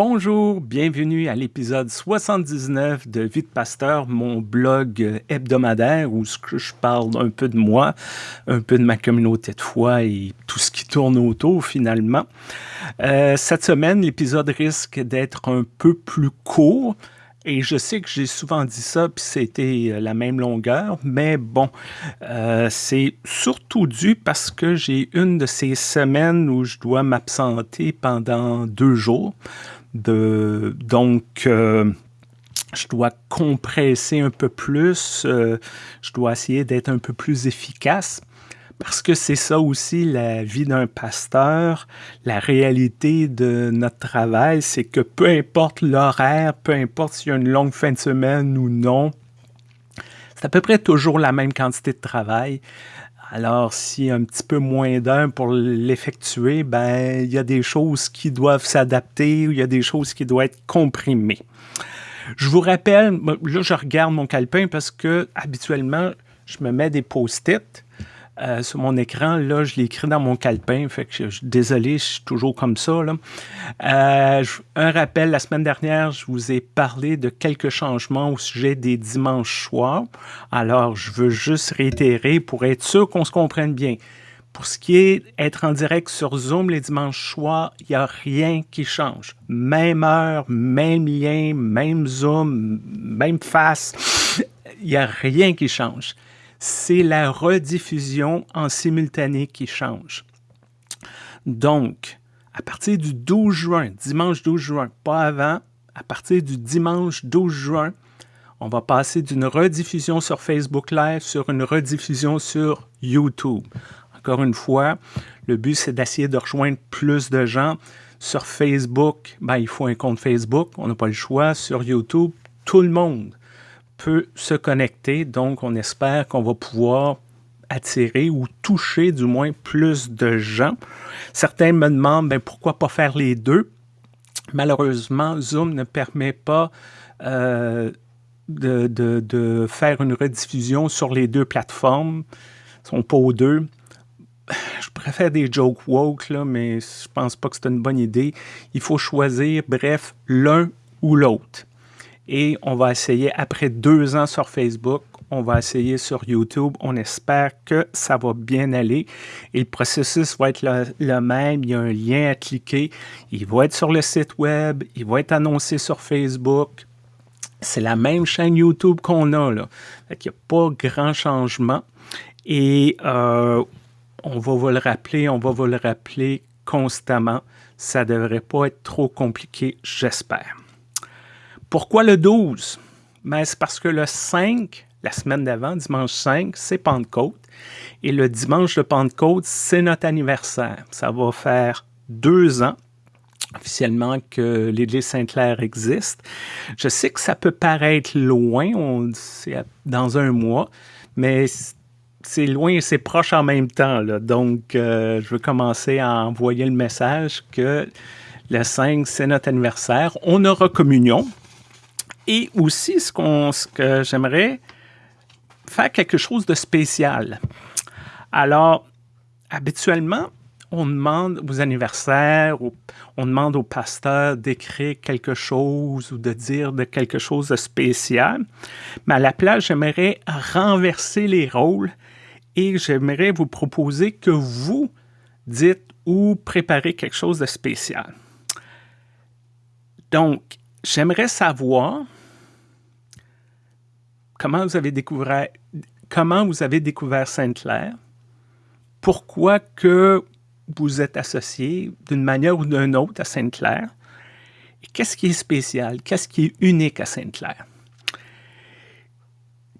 Bonjour, bienvenue à l'épisode 79 de Vie de Pasteur, mon blog hebdomadaire où je parle un peu de moi, un peu de ma communauté de foi et tout ce qui tourne autour finalement. Euh, cette semaine, l'épisode risque d'être un peu plus court. Et je sais que j'ai souvent dit ça, puis c'était euh, la même longueur, mais bon, euh, c'est surtout dû parce que j'ai une de ces semaines où je dois m'absenter pendant deux jours. Donc, euh, je dois compresser un peu plus, euh, je dois essayer d'être un peu plus efficace. Parce que c'est ça aussi la vie d'un pasteur, la réalité de notre travail, c'est que peu importe l'horaire, peu importe s'il y a une longue fin de semaine ou non, c'est à peu près toujours la même quantité de travail. Alors, s'il y a un petit peu moins d'heures pour l'effectuer, ben, il y a des choses qui doivent s'adapter ou il y a des choses qui doivent être comprimées. Je vous rappelle, là, je regarde mon calepin parce que habituellement, je me mets des post-it euh, sur mon écran. Là, je l'ai écrit dans mon calepin. Fait que je, désolé, je suis toujours comme ça. Là. Euh, un rappel, la semaine dernière, je vous ai parlé de quelques changements au sujet des dimanches soirs. Alors, je veux juste réitérer pour être sûr qu'on se comprenne bien. Pour ce qui est être en direct sur Zoom les dimanches soirs, il n'y a rien qui change. Même heure, même lien, même Zoom, même face, il n'y a rien qui change c'est la rediffusion en simultané qui change. Donc, à partir du 12 juin, dimanche 12 juin, pas avant, à partir du dimanche 12 juin, on va passer d'une rediffusion sur Facebook Live sur une rediffusion sur YouTube. Encore une fois, le but, c'est d'essayer de rejoindre plus de gens. Sur Facebook, ben, il faut un compte Facebook, on n'a pas le choix. Sur YouTube, tout le monde peut se connecter. Donc, on espère qu'on va pouvoir attirer ou toucher du moins plus de gens. Certains me demandent ben, pourquoi pas faire les deux? Malheureusement, Zoom ne permet pas euh, de, faire une rediffusion sur les deux plateformes. Ils sont pas aux deux. Je préfère des jokes woke, là, mais je pense pas que c'est une bonne idée. Il faut choisir, bref, l'un ou l'autre et on va essayer après deux ans sur Facebook, on va essayer sur YouTube. On espère que ça va bien aller et le processus va être le, même. Il y a un lien à cliquer. Il va être sur le site web, il va être annoncé sur Facebook. C'est la même chaîne YouTube qu'on a là. Il n'y a pas grand changement et euh, on va vous le rappeler, on va vous le rappeler constamment. Ça ne devrait pas être trop compliqué, j'espère. Pourquoi le 12? Ben, c'est parce que le 5, la semaine d'avant, dimanche 5, c'est Pentecôte. Et le dimanche de Pentecôte, c'est notre anniversaire. Ça va faire deux ans officiellement que l'Église Sainte-Claire existe. Je sais que ça peut paraître loin, c'est dans un mois, mais c'est loin et c'est proche en même temps. Donc, euh, je veux commencer à envoyer le message que le 5, c'est notre anniversaire. On aura communion, et aussi, ce, ce que j'aimerais faire quelque chose de spécial. Alors, habituellement, on demande aux anniversaires, on demande au pasteur d'écrire quelque chose ou de dire de quelque chose de spécial. Mais à la place, j'aimerais renverser les rôles et j'aimerais vous proposer que vous dites ou préparez quelque chose de spécial. Donc, j'aimerais savoir comment vous avez découvert, Sainte-Claire, pourquoi que vous êtes associé d'une manière ou d'une autre à Sainte-Claire, qu'est-ce qui est spécial, qu'est-ce qui est unique à Sainte-Claire?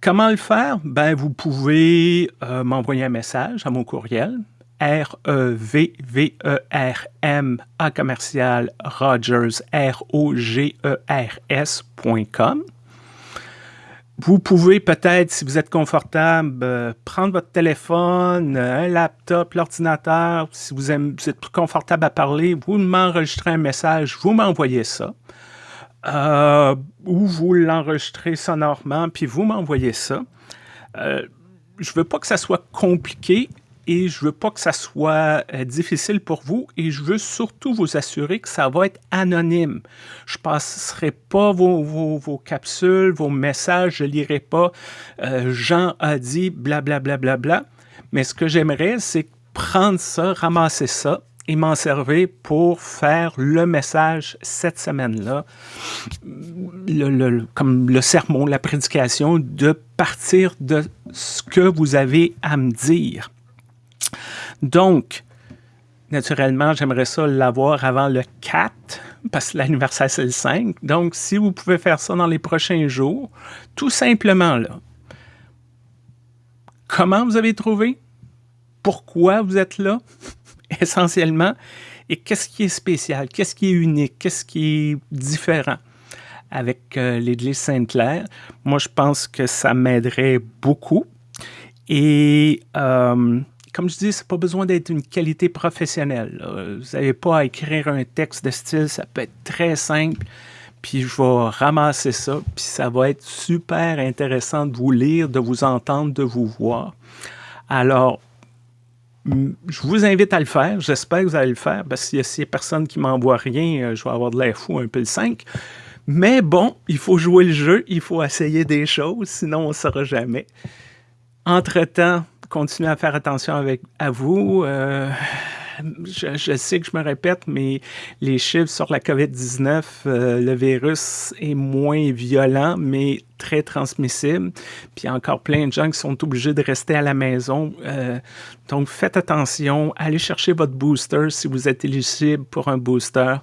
Comment le faire? Ben, vous pouvez euh, m'envoyer un message à mon courriel, R-E-V-V-E-R-M A commercial Rogers, R-O-G-E-R-S.com. Vous pouvez peut-être, si vous êtes confortable, euh, prendre votre téléphone, euh, un laptop, l'ordinateur. Si vous, êtes plus confortable à parler, vous m'enregistrez un message, vous m'envoyez ça. Euh, ou vous l'enregistrez sonorement, puis vous m'envoyez ça. je veux pas que ça soit compliqué et je veux pas que ça soit euh, difficile pour vous et je veux surtout vous assurer que ça va être anonyme. Je passerai pas vos, capsules, vos messages, je lirai pas euh, Jean a dit blablabla, bla, bla, bla, mais ce que j'aimerais, c'est prendre ça, ramasser ça et m'en servir pour faire le message cette semaine-là, comme le sermon, la prédication, de partir de ce que vous avez à me dire. Donc, naturellement, j'aimerais ça l'avoir avant le 4, parce que l'anniversaire, c'est le 5. Donc, si vous pouvez faire ça dans les prochains jours, tout simplement, là, comment vous avez trouvé? Pourquoi vous êtes là? essentiellement. Et qu'est-ce qui est spécial? Qu'est-ce qui est unique? Qu'est-ce qui est différent avec euh, l'Église Sainte-Claire? Moi, je pense que ça m'aiderait beaucoup. Et euh, comme je dis, c'est pas besoin d'être une qualité professionnelle. Vous n'avez pas à écrire un texte de style, ça peut être très simple. Puis je vais ramasser ça, puis ça va être super intéressant de vous lire, de vous entendre, de vous voir. Alors, je vous invite à le faire. J'espère que vous allez le faire parce que s'il y a personne qui m'envoie rien, euh, je vais avoir de l'air fou un peu le 5. Mais bon, il faut jouer le jeu, il faut essayer des choses, sinon on ne saura jamais. Entre-temps, continuez à faire attention avec, à vous. Euh, je, sais que je me répète, mais les chiffres sur la COVID-19, euh, le virus est moins violent, mais très transmissible. Puis il y a encore plein de gens qui sont obligés de rester à la maison. Euh, donc faites attention, allez chercher votre booster si vous êtes éligible pour un booster.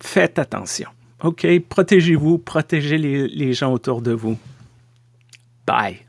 Faites attention. OK, protégez-vous, protégez les gens autour de vous. Bye.